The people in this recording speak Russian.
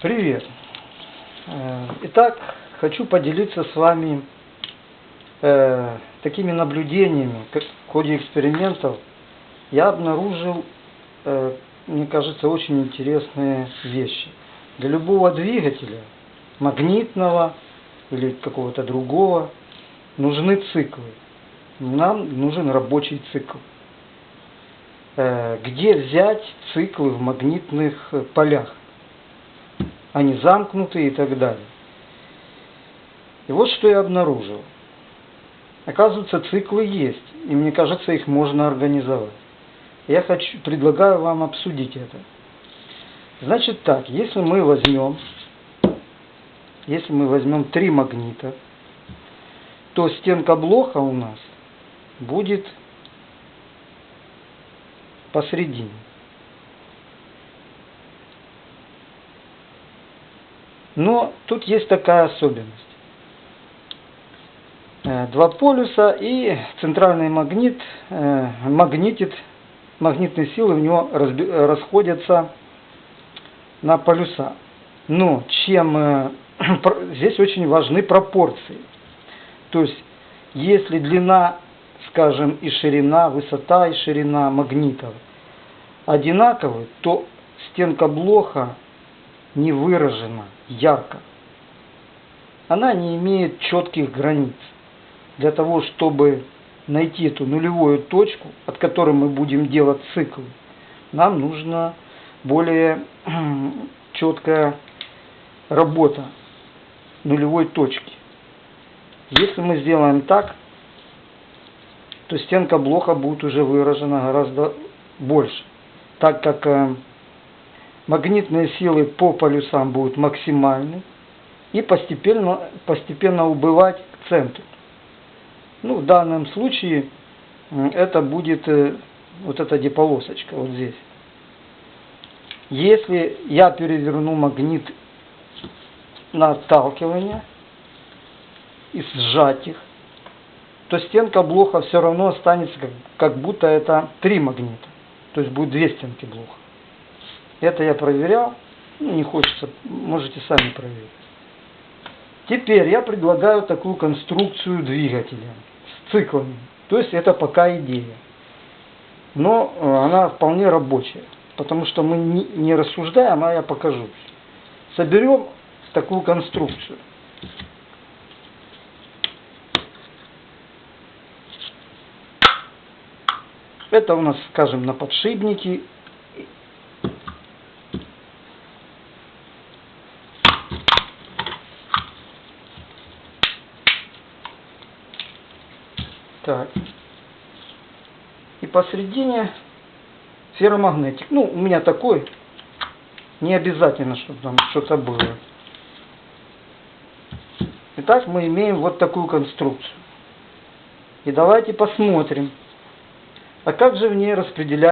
Привет! Э, Итак, хочу поделиться с вами э, такими наблюдениями. Как в ходе экспериментов я обнаружил, э, мне кажется, очень интересные вещи. Для любого двигателя, магнитного или какого-то другого, нужны циклы. Нам нужен рабочий цикл. Э, Где взять циклы в магнитных полях? Они замкнуты и так далее. И вот что я обнаружил. Оказывается, циклы есть, и мне кажется, их можно организовать. Я хочу, предлагаю вам обсудить это. Значит так, если мы возьмем, если мы возьмем три магнита, то стенка блока у нас будет посередине. Но тут есть такая особенность. Э, два полюса и центральный магнит э, магнитит, магнитные силы в него расходятся на полюса. Но чем э, здесь очень важны пропорции. То есть, если длина, скажем, и ширина, высота и ширина магнитов одинаковы, то стенка блока не выражена ярко. Она не имеет четких границ. Для того, чтобы найти эту нулевую точку, от которой мы будем делать цикл, нам нужна более четкая работа нулевой точки. Если мы сделаем так, то стенка блока будет уже выражена гораздо больше, так как э, магнитные силы по полюсам будут максимальны и постепенно, постепенно убывать к центру. Ну, в данном случае это будет э, вот эта деполосочка вот здесь. Если я переверну магнит на отталкивание и сжать их, то стенка блока все равно останется как, будто это три магнита. То есть будет две стенки блока. Это я проверял. Ну, не хочется, можете сами проверить. Теперь я предлагаю такую конструкцию двигателя с циклами. То есть это пока идея. Но э, она вполне рабочая. Потому что мы не рассуждаем, а я покажу. Соберем такую конструкцию. Это у нас, скажем, на подшипнике Так. И посередине ферромагнетик. Ну, у меня такой. Не обязательно, чтобы там что-то было. Итак, мы имеем вот такую конструкцию. И давайте посмотрим, а как же в ней распределять